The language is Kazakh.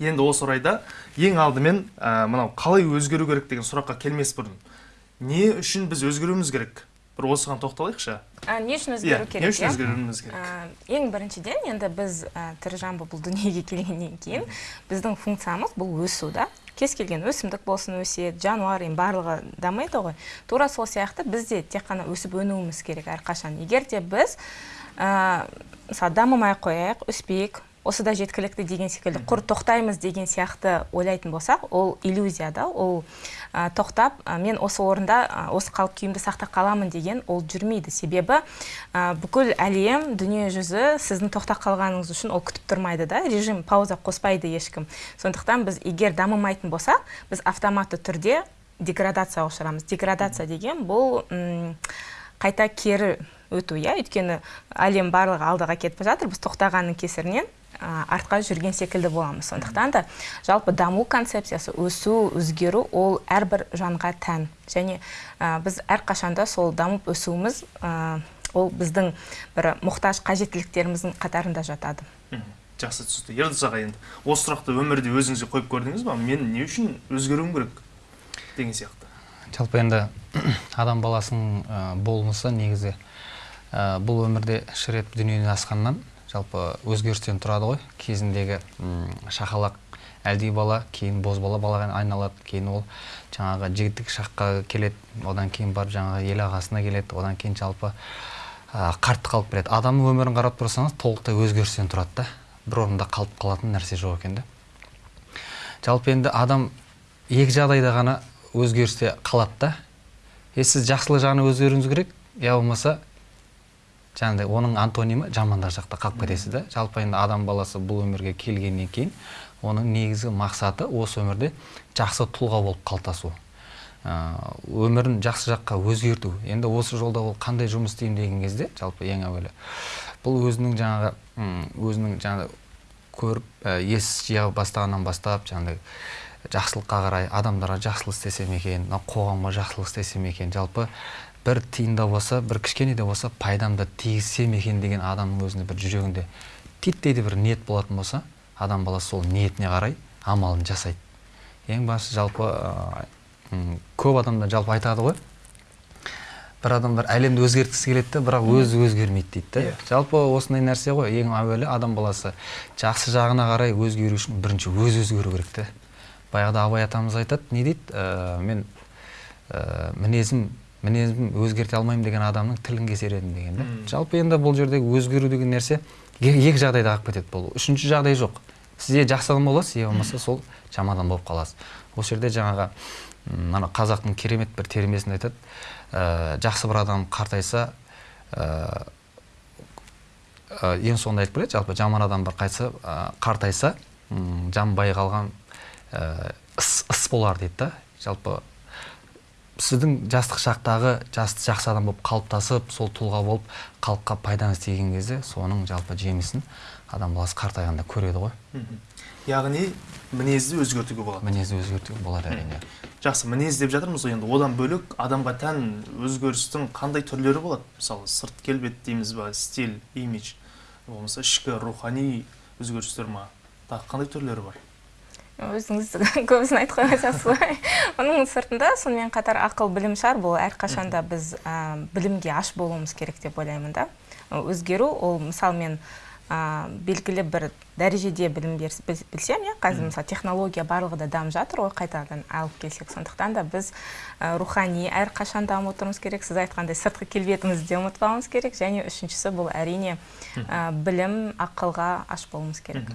енді осы орайда ең алдымен ә, мынау қалай өзгеру керек деген сұраққа келмес бұрын не үшін біз өзгеруіміз керек? Бір осыған тоқталайықшы. А, не үшін иә өзгеру керек не үшін иә? өзгеруіміз керек? А, ең біріншіден енді біз ә, тірі жан болып бұл дүниеге келгеннен кейін біздің функциямыз бұл өсу да. Кез келген өсімдік болсын өседі жануар енді барлығы дамиды ғой. Тура сол сияқты біз де тек қана өсіп өнуіміз керек әрқашан. Егер де біз ә, мысалы дамымай ақ қояйық өспейік осы да жеткілікті деген секілді құр тоқтаймыз деген сияқты ойлайтын болсақ ол иллюзия да ол ә, тоқтап ә, мен осы орында ә, осы қалып күйімді сақтап қаламын деген ол жүрмейді. Себебі ә, бүкіл әлем дүние жүзі сіздің тоқтап қалғаныңыз үшін ол күтіп тұрмайды да режим пауза қоспайды ешкім. Сондықтан біз егер дамымайтын болсақ біз автоматты түрде деградацияға ұшырамыз. Деградация деген бұл м, қайта кері өту иә. Өйткені әлем барлығы алдыға кетіп жатыр біз тоқтағанның кесірінен. Артқа жүрген секілді боламыз. Сондықтан да жалпы даму концепциясы өсу өзгеру ол әрбір жанға тән. Және а, біз әрқашанда сол дамып өсуіміз а, ол біздің бір мұқтаж қажеттіліктеріміздің қатарында жатады. Жақсы түсінікті. Ердос аға енді осы сұрақты өмірде өзіңізге қойып көрдіңіз ба? Мен не үшін өзгеруім керек деген сияқты. Жалпы енді адам баласының ә, болмысы негізі ә, бұл өмірде үш рет дүниеден асқаннан жалпы өзгерістен тұрады ғой. Кезіндегі шақалақ әлди бала кейін бозбала балаға айналады кейін ол жаңағы жігіттік шаққа келеді одан кейін барып жаңағы ел ағасына келеді одан кейін жалпы ә, қалып келеді. Адамның өмірін қарап тұрсаңыз толықтай өзгерістен тұрады да. Бір орында қалып қалатын нәрсе жоқ екен да жалпы енді адам екі жағдайда ғана өзгерісте қалады да. Е сіз жақсылық жағына өзгеруіңіз керек я болмаса жаңағыдай оның антонимі жамандық жақта қалып кетесіз да жалпы енді адам баласы бұл өмірге келгеннен кейін оның негізгі мақсаты осы өмірде жақсы тұлға болып қалыптасу ә, өмірін жақсы жаққа өзгерту. Енді осы жолда ол қандай жұмыс істеймін деген кезде жалпы ең әуелі бұл өзінің жаңағы өзінің жаңағы көріп ә, ес жия бастағаннан бастап жаңағыдай жақсылыққа қарай адамдарға жақсылық істесем екен мына қоғамға жақсылық істесем екен. Жалпы бір тиын да болса бір кішкене де болса пайдамды тигізсем екен деген адамның өзінде бір жүрегінде титтей де бір ниет болатын болса адам баласы сол ниетіне қарай амалын жасайды. Ең басты жалпы ә, көп адамдар жалпы айтады ғой. Бір адамдар әлемді өзгерткісі келеді бірақ өзі өзгермейді дейді да Иә. жалпы осындай нәрсе ғой. Ең әуелі адам баласы жақсы жағына қарай өзгеру үшін бірінші өзі өзгеру керек те. Баяғыда абай атамыз айтады не дейді? «Ә, мен ә, мінезім мінезім өзгерте алмаймын деген адамның тілін кесер едім деген да жалпы енді бұл жердегі өзгеру деген нәрсе е- екі жағдайда қалып кетеді бұл. Үшінші жағдай жоқ. Сізде жақсы адам боласыз не болмаса сол жаман адам болып қаласыз. Осы жерде жаңағы ана қазақтың керемет бір термесін айтады. Ә, жақсы бір адам қартайса ә, ә, ең соңында айтып келеді жалпы жаман адам бір қайтса ә, қартайса м, жанбай қалған ә, іс, іс болар дейді да. Жалпы сіздің жастық шақтағы жас, жақсы адам болып қалыптасып сол тұлға болып халыққа пайдаңыз тиген кезде соның жалпы жемісін адам баласы қартайғанда көреді ғой. Яғни мінезді өзгертуге болады. Мінезді өзгертуге болады әрине. Жақсы мінез деп жатырмыз ғой енді. Одан бөлек адамға тән өзгерістің қандай түрлері болады? Мысалы сырт келбет дейміз ба стиль имидж болмаса ішкі рухани өзгерістер ма? Тағы қандай түрлері бар? Өзіңіз көбісін айтып қойған сияқтысыз ғой. Оның сыртында сонымен қатар ақыл білім шығар. Бұл әрқашанда біз ә, білімге аш болуымыз керек деп ойлаймын да. Өзгеру ол мысалы мен ә, белгілі бір дәрежеде білім берс- білсем иә қазір мысалы технология барлығы да дамып жатыр ғой қайтадан алып келсек. Сондықтан да біз ә, рухани әрқашан дамып отыруымыз керек. Сіз айтқандай сыртқы келбетімізді де ұмытпауымыз керек. Және үшіншісі бұл әрине ә, білім ақылға аш болуымыз керек.